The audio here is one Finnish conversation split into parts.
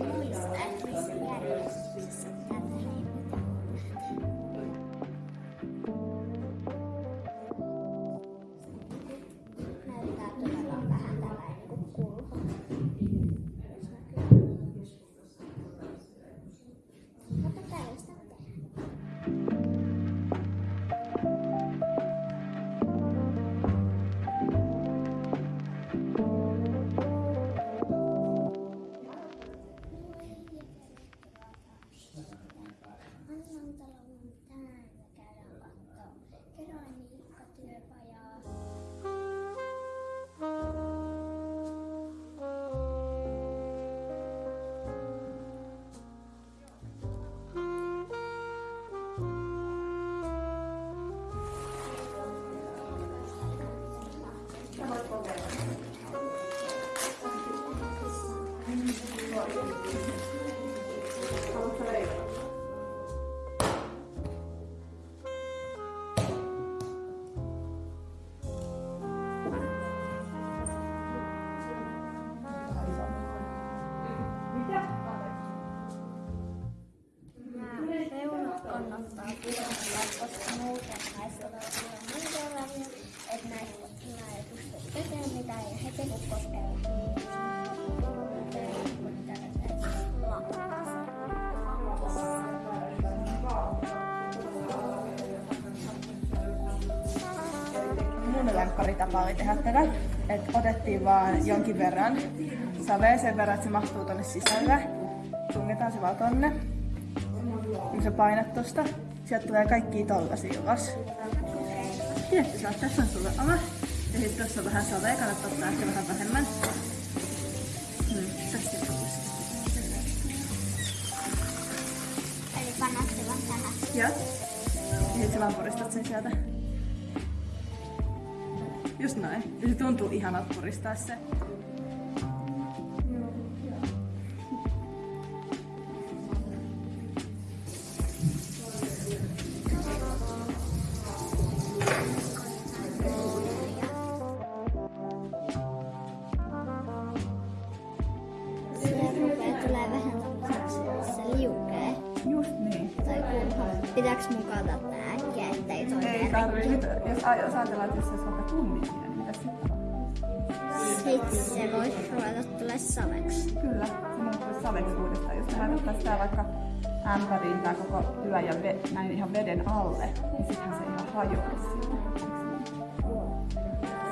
release every scenario. alone. Näistä on että kun koskevat, niin Mun lämppäritapa oli tehdä tätä, että otettiin vaan jonkin verran savea sen verran, että se mahtuu tonne sisälle. Tungetaan se vaan tonne. Kun sä painat tosta, sieltä tulee kaikki tollasia ulos. Tietty saa, tässä on sulle oma. Ja sitten tuossa on vähän savea, kannattaa ottaa ehkä vähän vähemmän. Hmm, tästä on Eli pannaan se vaan tänne. Joo. Ja sit sä vaan puristat sen sieltä. Just noin. Ja se tuntuu ihanalta puristaa. Se Pitääks mun kaataa tää äkkiä, ettei toi Ei tarvii. Nyt, jos, aj- jos ajatellaan, että jos olisi vaikka tunnin niin mitä sitten? Sitten se voisi ruveta tulee saveksi. Kyllä, se muuttuisi saveksi uudestaan. Jos me laitettaisiin tää vaikka ämpäriin tää koko työ ja ve, näin ihan veden alle, niin sittenhän se ihan hajoaisi sinne.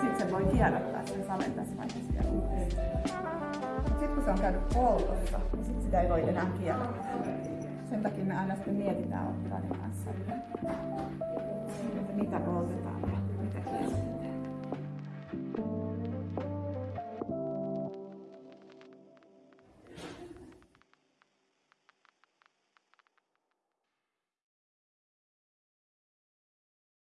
Sitten se voi kierrättää sen saven tässä vaiheessa vielä uudestaan. Sitten kun se on käynyt poltossa, niin sit sitä ei voi enää kierrättää. Sen takia me aina sitten mietitään ne kanssa. Että mitä poltetaan.